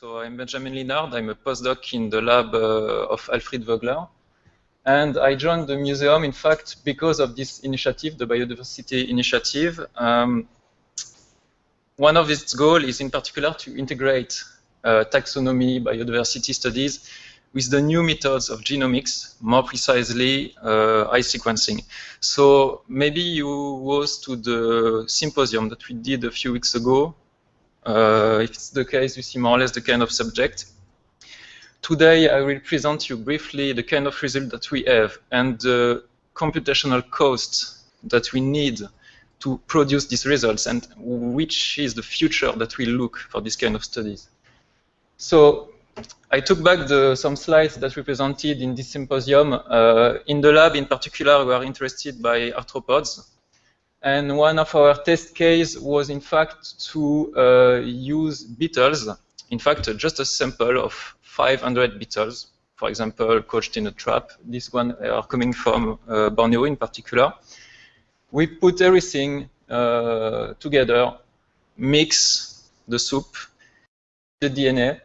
So I'm Benjamin Linard. I'm a postdoc in the lab uh, of Alfred Vogler. And I joined the museum, in fact, because of this initiative, the biodiversity initiative. Um, one of its goals is in particular to integrate uh, taxonomy, biodiversity studies with the new methods of genomics, more precisely uh, eye sequencing. So maybe you was to the symposium that we did a few weeks ago. Uh, if it's the case, you see more or less the kind of subject. Today, I will present you briefly the kind of result that we have and the computational costs that we need to produce these results and which is the future that we look for this kind of studies. So I took back the, some slides that we presented in this symposium. Uh, in the lab, in particular, we are interested by arthropods. And one of our test case was, in fact, to uh, use beetles. In fact, just a sample of 500 beetles, for example, couched in a trap. This one are coming from uh, Borneo in particular. We put everything uh, together, mix the soup, the DNA,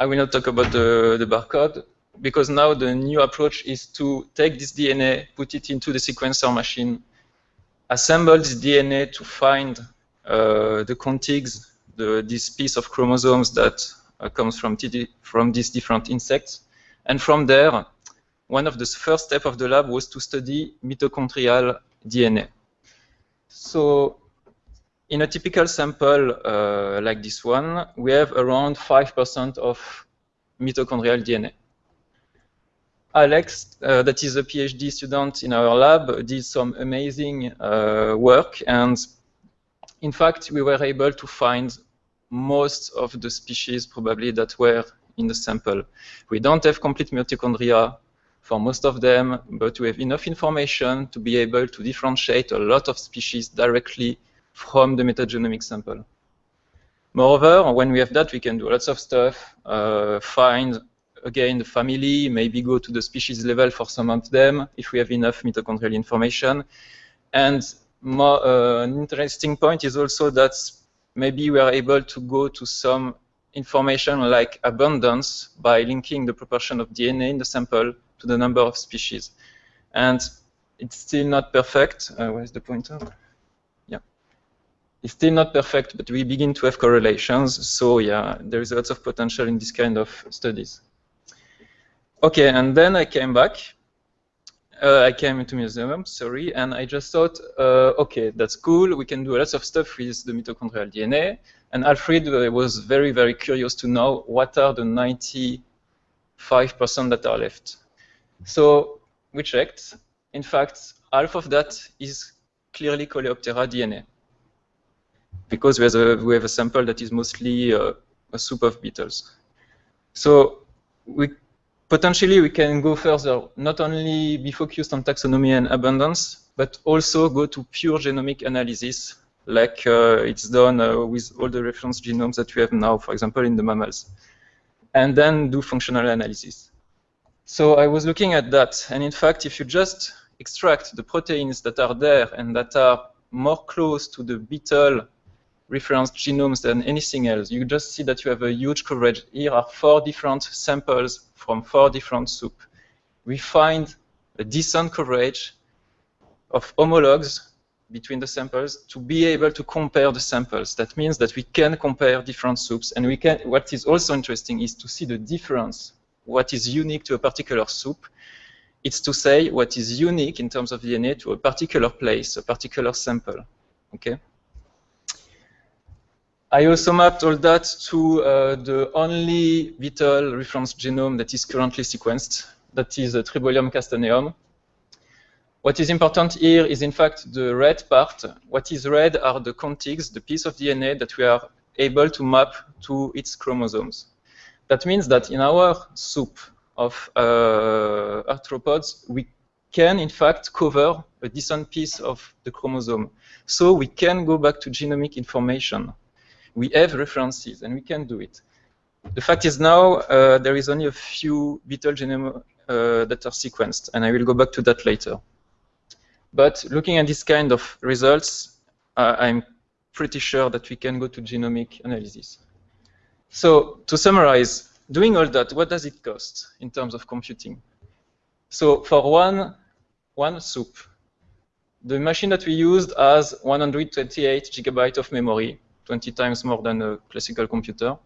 I will not talk about the, the barcode because now the new approach is to take this DNA, put it into the sequencer machine, assemble this DNA to find uh, the contigs, the, this piece of chromosomes that uh, comes from, from these different insects. And from there, one of the first steps of the lab was to study mitochondrial DNA. So in a typical sample uh, like this one, we have around 5% of mitochondrial DNA. Alex, uh, that is a PhD student in our lab, did some amazing uh, work. And in fact, we were able to find most of the species probably that were in the sample. We don't have complete mitochondria for most of them, but we have enough information to be able to differentiate a lot of species directly from the metagenomic sample. Moreover, when we have that, we can do lots of stuff, uh, find, again, the family, maybe go to the species level for some of them, if we have enough mitochondrial information. And more, uh, an interesting point is also that maybe we are able to go to some information like abundance by linking the proportion of DNA in the sample to the number of species. And it's still not perfect. Uh, where's the pointer? Yeah. It's still not perfect, but we begin to have correlations. So yeah, there is lots of potential in this kind of studies. Okay, and then I came back. Uh, I came into museum, sorry, and I just thought, uh, okay, that's cool. We can do lots of stuff with the mitochondrial DNA. And Alfred uh, was very, very curious to know what are the 95% that are left. So we checked. In fact, half of that is clearly Coleoptera DNA because we have a, we have a sample that is mostly uh, a soup of beetles. So we potentially we can go further, not only be focused on taxonomy and abundance, but also go to pure genomic analysis, like uh, it's done uh, with all the reference genomes that we have now, for example, in the mammals, and then do functional analysis. So I was looking at that, and in fact, if you just extract the proteins that are there and that are more close to the beetle reference genomes than anything else. You just see that you have a huge coverage. Here are four different samples from four different soup. We find a decent coverage of homologs between the samples to be able to compare the samples. That means that we can compare different soups. And we can. what is also interesting is to see the difference, what is unique to a particular soup. It's to say what is unique in terms of DNA to a particular place, a particular sample. Okay. I also mapped all that to uh, the only beetle reference genome that is currently sequenced, that is uh, Tribolium castaneum. What is important here is, in fact, the red part. What is red are the contigs, the piece of DNA that we are able to map to its chromosomes. That means that in our soup of uh, arthropods, we can, in fact, cover a decent piece of the chromosome. So we can go back to genomic information we have references and we can do it. The fact is now uh, there is only a few beetle genome uh, that are sequenced, and I will go back to that later. But looking at this kind of results, uh, I'm pretty sure that we can go to genomic analysis. So to summarize, doing all that, what does it cost in terms of computing? So for one, one soup, the machine that we used has 128 gigabytes of memory, 20 times more than a classical computer,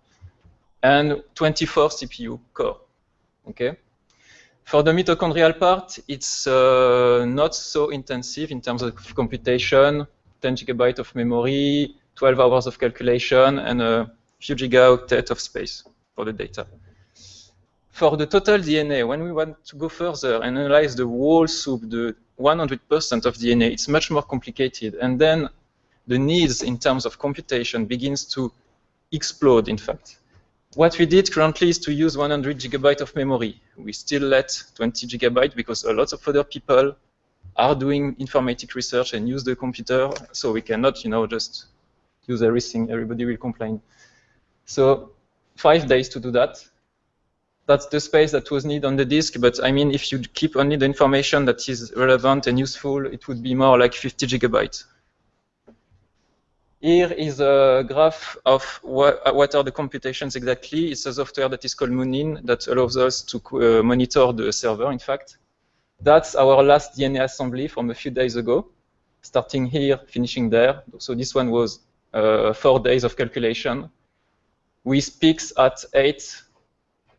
and 24 CPU core. Okay. For the mitochondrial part, it's uh, not so intensive in terms of computation, 10 gigabytes of memory, 12 hours of calculation, and a few gigaoctet of space for the data. For the total DNA, when we want to go further and analyze the whole soup, the 100% of DNA, it's much more complicated. And then the needs in terms of computation begins to explode, in fact. What we did currently is to use 100 gigabyte of memory. We still let 20 gigabyte because a lot of other people are doing informatic research and use the computer, so we cannot, you know, just use everything. Everybody will complain. So five days to do that. That's the space that was needed on the disk, but I mean, if you keep only the information that is relevant and useful, it would be more like 50 gigabytes. Here is a graph of what, what, are the computations exactly. It's a software that is called Munin that allows us to uh, monitor the server, in fact. That's our last DNA assembly from a few days ago, starting here, finishing there. So this one was uh, four days of calculation with peaks at eight,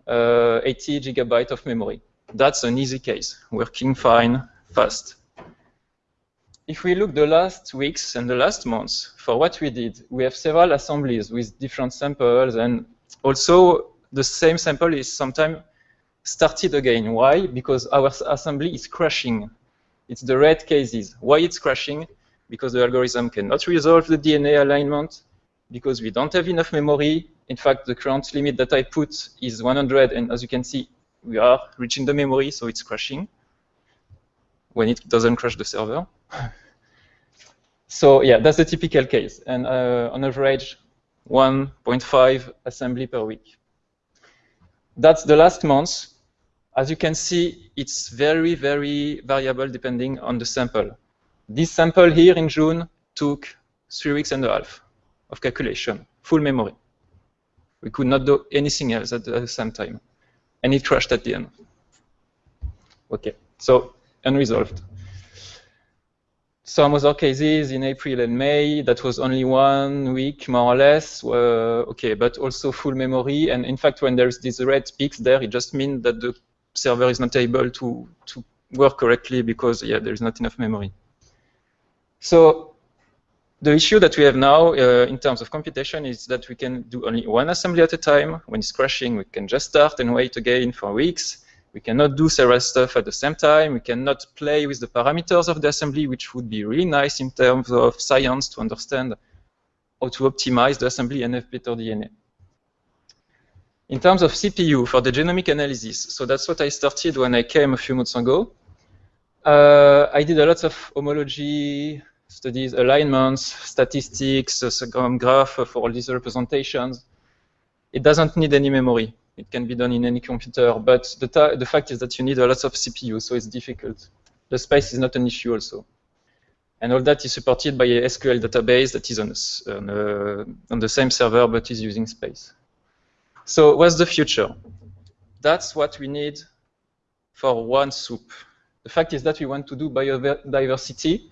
uh, 80 gigabyte of memory. That's an easy case, working fine, fast if we look the last weeks and the last months for what we did, we have several assemblies with different samples and also the same sample is sometimes started again. Why? Because our assembly is crashing. It's the red cases. Why it's crashing? Because the algorithm cannot resolve the DNA alignment, because we don't have enough memory. In fact, the current limit that I put is 100, and as you can see, we are reaching the memory, so it's crashing when it doesn't crash the server. so yeah, that's the typical case. And uh, on average, 1.5 assembly per week. That's the last month. As you can see, it's very, very variable depending on the sample. This sample here in June took three weeks and a half of calculation, full memory. We could not do anything else at the same time. And it crashed at the end. Okay, so unresolved. Some other cases in April and May, that was only one week, more or less. Uh, okay, but also full memory. And in fact, when there's these red peaks there, it just means that the server is not able to, to work correctly because, yeah, there's not enough memory. So the issue that we have now uh, in terms of computation is that we can do only one assembly at a time. When it's crashing, we can just start and wait again for weeks. We cannot do several stuff at the same time. We cannot play with the parameters of the assembly, which would be really nice in terms of science to understand how to optimize the assembly and better DNA. In terms of CPU for the genomic analysis, so that's what I started when I came a few months ago. Uh, I did a lot of homology studies, alignments, statistics, a graph for all these representations. It doesn't need any memory. It can be done in any computer, but the, the fact is that you need a lot of CPU, so it's difficult. The space is not an issue also. And all that is supported by a SQL database that is on, on, uh, on the same server but is using space. So what's the future? That's what we need for one soup. The fact is that we want to do biodiversity,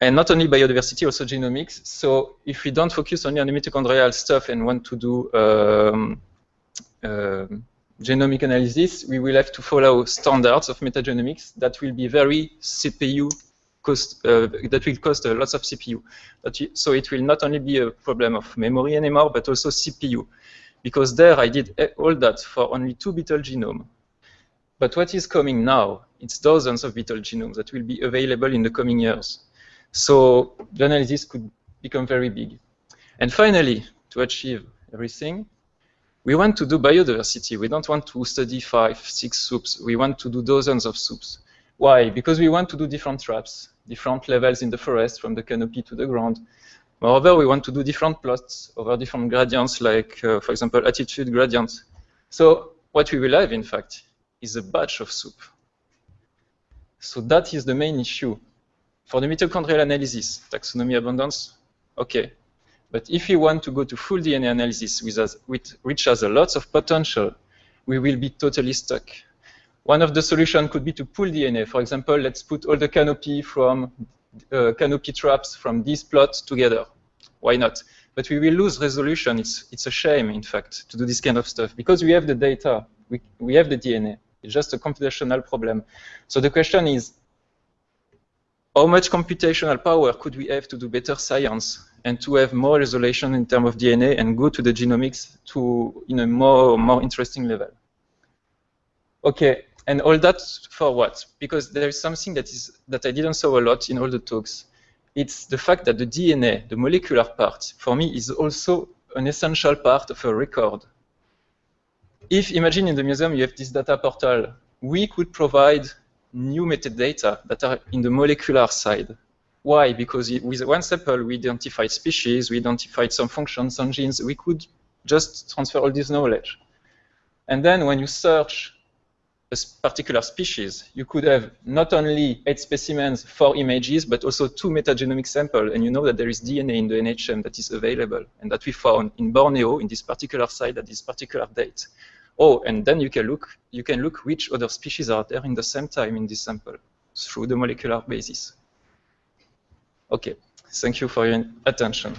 and not only biodiversity, also genomics. So if we don't focus only on the mitochondrial stuff and want to do um, genomic analysis, we will have to follow standards of metagenomics that will be very CPU cost, uh, that will cost uh, lots of CPU. so it will not only be a problem of memory anymore, but also CPU. Because there I did all that for only two beetle genome. But what is coming now, it's dozens of beetle genomes that will be available in the coming years. So the analysis could become very big. And finally, to achieve everything, we want to do biodiversity. We don't want to study five, six soups. We want to do dozens of soups. Why? Because we want to do different traps, different levels in the forest from the canopy to the ground. Moreover, we want to do different plots over different gradients, like, uh, for example, altitude gradients. So what we will have, in fact, is a batch of soup. So that is the main issue. For the mitochondrial analysis, taxonomy abundance, okay. But if we want to go to full DNA analysis, which has a lot of potential, we will be totally stuck. One of the solutions could be to pull DNA. For example, let's put all the canopy from uh, canopy traps from this plot together. Why not? But we will lose resolution. It's, it's a shame, in fact, to do this kind of stuff because we have the data, we, we have the DNA. It's just a computational problem. So the question is, how much computational power could we have to do better science and to have more resolution in terms of DNA and go to the genomics to in a more more interesting level. Okay, and all that for what? Because there is something that is that I didn't saw a lot in all the talks. It's the fact that the DNA, the molecular part, for me is also an essential part of a record. If imagine in the museum you have this data portal, we could provide new metadata that are in the molecular side. Why? Because with one sample, we identified species, we identified some functions, some genes. We could just transfer all this knowledge. And then when you search a particular species, you could have not only eight specimens, four images, but also two metagenomic samples, and you know that there is DNA in the NHM that is available, and that we found in Borneo in this particular site at this particular date. Oh, and then you can look you can look which other species are there in the same time in this sample through the molecular basis. Okay, thank you for your attention.